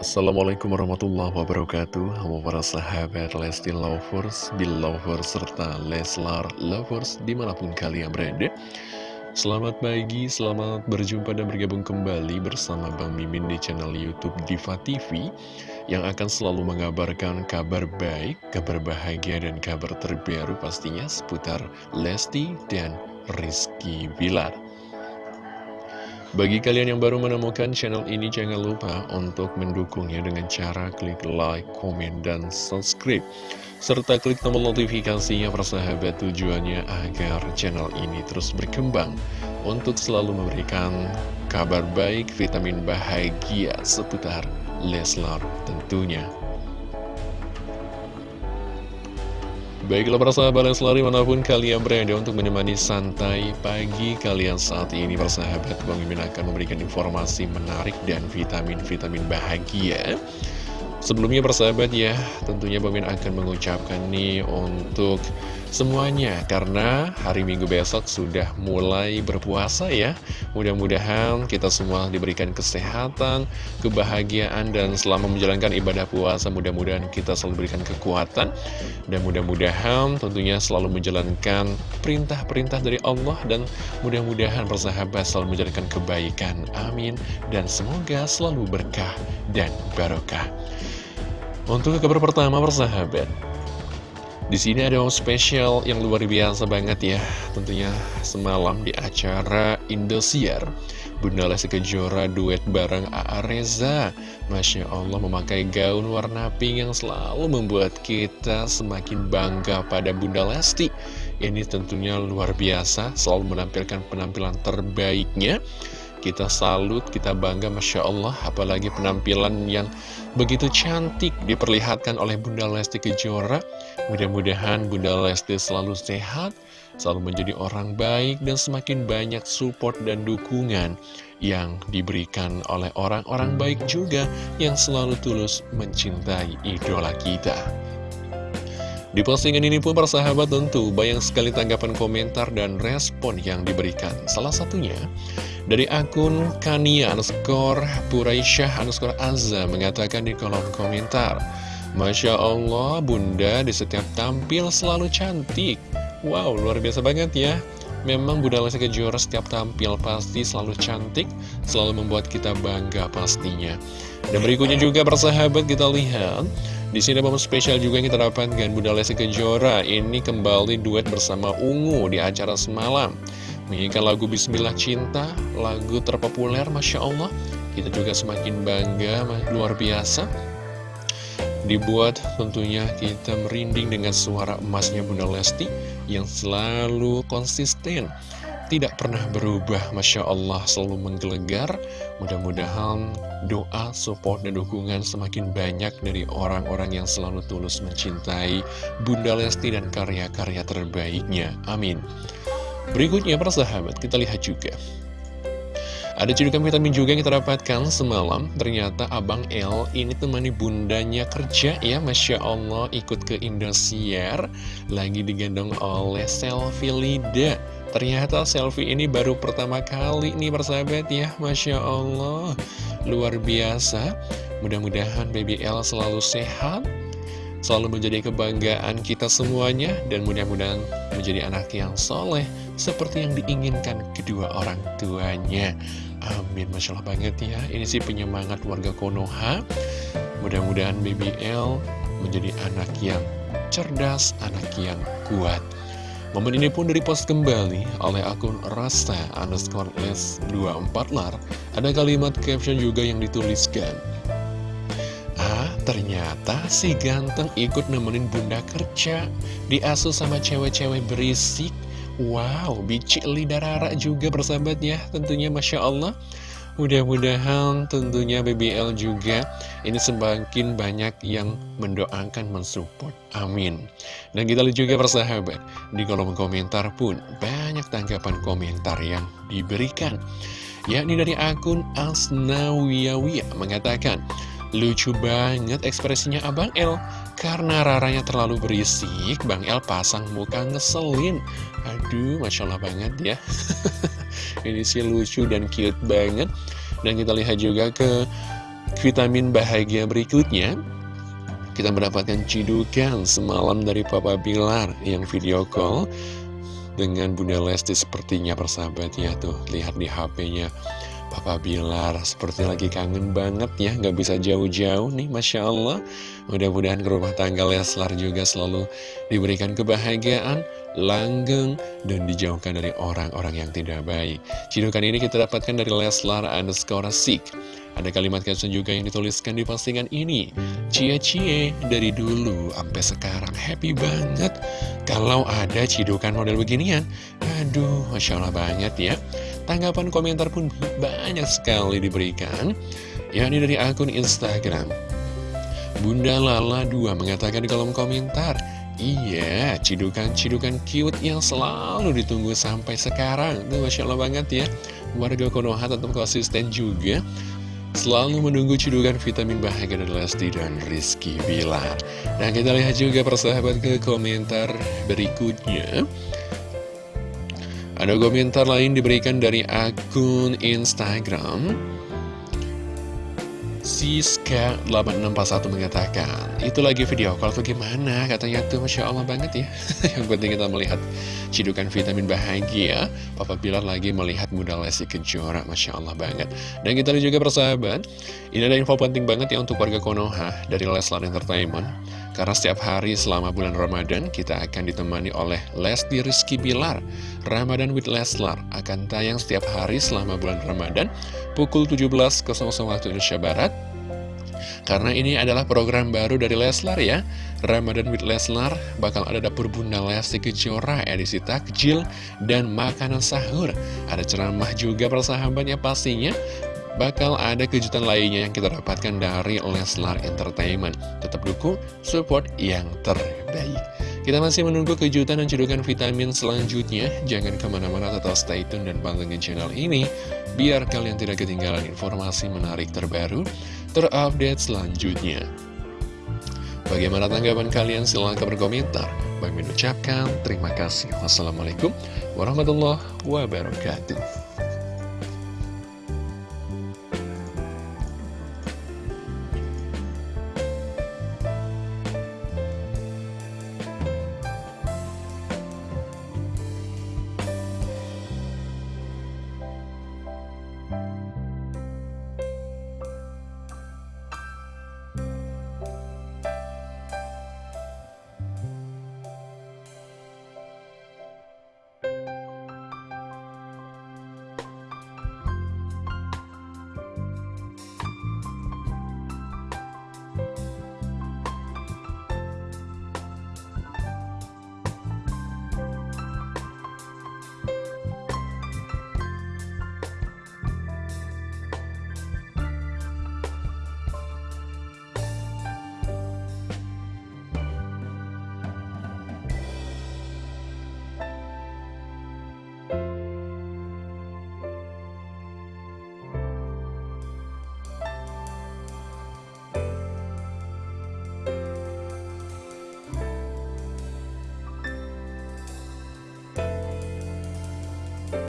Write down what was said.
Assalamualaikum warahmatullahi wabarakatuh. Halo para sahabat Lesti Lovers, Belovers, serta Leslar Lovers di mana pun kalian berada. Selamat pagi, selamat berjumpa dan bergabung kembali bersama Bang Mimin di channel Youtube Diva TV Yang akan selalu mengabarkan kabar baik, kabar bahagia dan kabar terbaru pastinya seputar Lesti dan Rizky Bilar bagi kalian yang baru menemukan channel ini, jangan lupa untuk mendukungnya dengan cara klik like, komen, dan subscribe. Serta klik tombol notifikasinya persahabat tujuannya agar channel ini terus berkembang untuk selalu memberikan kabar baik, vitamin bahagia seputar Leslar tentunya. Baiklah para sahabat selalu mana pun kalian berada untuk menemani santai pagi kalian saat ini Persahabat Bang Mimin akan memberikan informasi menarik dan vitamin-vitamin bahagia. Sebelumnya persahabat ya, tentunya Bang Min akan mengucapkan nih untuk semuanya Karena hari Minggu besok sudah mulai berpuasa ya. Mudah-mudahan kita semua diberikan kesehatan, kebahagiaan Dan selama menjalankan ibadah puasa mudah-mudahan kita selalu diberikan kekuatan. Dan mudah-mudahan tentunya selalu menjalankan perintah-perintah dari Allah Dan mudah-mudahan persahabat selalu menjalankan kebaikan. Amin. Dan semoga selalu berkah dan barokah. Untuk kabar pertama persahabat di sini ada momen spesial yang luar biasa banget ya. Tentunya semalam di acara Indosiar Bunda Lesti Kejora duet bareng A.A. Reza. Masya Allah memakai gaun warna pink yang selalu membuat kita semakin bangga pada Bunda Lesti. Ini tentunya luar biasa selalu menampilkan penampilan terbaiknya kita salut, kita bangga Masya Allah. Apalagi penampilan yang begitu cantik diperlihatkan oleh Bunda Lesti Kejora. Mudah-mudahan Bunda Lesti selalu sehat Selalu menjadi orang baik dan semakin banyak support dan dukungan Yang diberikan oleh orang-orang baik juga Yang selalu tulus mencintai idola kita. Di postingan ini pun persahabat tentu banyak sekali tanggapan komentar dan respon yang diberikan. Salah satunya dari akun Kania underscore Puraisyah underscore Azza mengatakan di kolom komentar Masya Allah bunda di setiap tampil selalu cantik. Wow luar biasa banget ya. Memang Bunda Lesti Kejora setiap tampil pasti selalu cantik Selalu membuat kita bangga pastinya. Dan berikutnya juga persahabat kita lihat. Di sini momen spesial juga yang kita dapatkan Bunda Lesti Kejora. Ini kembali duet bersama Ungu di acara semalam Menyanyikan lagu Bismillah Cinta, lagu terpopuler Masya Allah. Kita juga semakin bangga, luar biasa. Dibuat tentunya kita merinding dengan suara emasnya Bunda Lesti Yang selalu konsisten. Tidak pernah berubah Masya Allah selalu menggelegar. Mudah-mudahan doa, support, dan dukungan semakin banyak dari orang-orang yang selalu tulus mencintai Bunda Lesti dan karya-karya terbaiknya. Amin berikutnya para sahabat kita lihat juga. Ada cedukan vitamin juga yang kita dapatkan semalam. Ternyata Abang L ini temani bundanya kerja ya. Masya Allah ikut ke Indosiar. Lagi digendong oleh Selfie Lida. Ternyata selfie ini baru pertama kali nih persahabat ya. Masya Allah Luar biasa. Mudah-mudahan Baby L selalu sehat Selalu menjadi kebanggaan kita semuanya Dan mudah-mudahan menjadi anak yang soleh Seperti yang diinginkan kedua orang tuanya. Amin, Masya Allah banget ya. Ini sih penyemangat warga Konoha. Mudah-mudahan BBL menjadi anak yang cerdas, anak yang kuat. Momen ini pun direpost kembali oleh akun Rasta underscore S24 lar. Ada kalimat caption juga yang dituliskan. Ah, ternyata si ganteng ikut nemenin bunda kerja. Diasuh sama cewek-cewek berisik Wow, bicik lidarara juga bersahabat ya Tentunya Masya Allah Mudah-mudahan tentunya BBL juga ini semakin banyak yang mendoakan, mensupport. Amin. Dan kita lihat juga persahabat, di kolom komentar pun banyak tanggapan komentar yang diberikan. Yakni dari akun Asnawiyawiyah mengatakan, Lucu banget ekspresinya Abang L Karena raranya terlalu berisik Bang El pasang muka ngeselin. Aduh, Masya Allah banget ya. Ini sih lucu dan cute banget. Dan kita lihat juga ke vitamin bahagia berikutnya. Kita mendapatkan cidukan semalam dari Papa Bilar yang video call dengan Bunda Lesti sepertinya persahabatnya tuh lihat di HP-nya Papa Bilar seperti lagi kangen banget ya nggak bisa jauh-jauh nih Masya Allah. Mudah-mudahan ke rumah tangga Leslar juga selalu diberikan kebahagiaan langgeng dan dijauhkan dari orang-orang yang tidak baik. Cidukan ini kita dapatkan dari Leslar underscore sik. Ada kalimat caption juga yang dituliskan di postingan ini. Cie-cie dari dulu sampai sekarang Happy banget. Kalau ada cidukan model beginian Aduh, Masya Allah banget ya Tanggapan komentar pun banyak sekali diberikan. Yakni dari akun Instagram. Bunda Lala 2 mengatakan di kolom komentar Iya, cidukan-cidukan cute yang selalu ditunggu sampai sekarang. Tuh Masya Allah banget ya. Warga Konoha tetap konsisten juga. Selalu menunggu cidukan vitamin bahagia dari Lesti dan Rizky Bilar. Nah kita lihat juga persahabat ke komentar berikutnya Ada komentar lain diberikan dari akun Instagram. Siska8641 mengatakan Itu lagi video call tuh gimana? Katanya tuh Masya Allah banget ya. Yang penting kita melihat cidukan vitamin bahagia. Papa Bilar lagi melihat Bunda Lesti Kejora Masya Allah banget. Dan kita lihat juga persahabat Ini ada info penting banget ya untuk warga Konoha Dari Leslar Entertainment karena setiap hari selama bulan Ramadan kita akan ditemani oleh Lesti Rizky Bilar. Ramadan with Leslar akan tayang setiap hari selama bulan Ramadan pukul 17.00 waktu Indonesia Barat. Karena ini adalah program baru dari Leslar ya. Ramadan with Leslar bakal ada dapur Bunda Lesti Kejora edisi takjil dan makanan sahur. Ada ceramah juga persahabatnya pastinya bakal ada kejutan lainnya yang kita dapatkan dari Leslar Entertainment. Tetap dukung, support yang terbaik. Kita masih menunggu kejutan dan cedukan vitamin selanjutnya. Jangan ke mana-mana, tetap stay tune dan pantengin channel ini, biar kalian tidak ketinggalan informasi menarik terbaru, terupdate selanjutnya. Bagaimana tanggapan kalian? Silahkan berkomentar. Bagi mengucapkan terima kasih. Wassalamualaikum warahmatullahi wabarakatuh.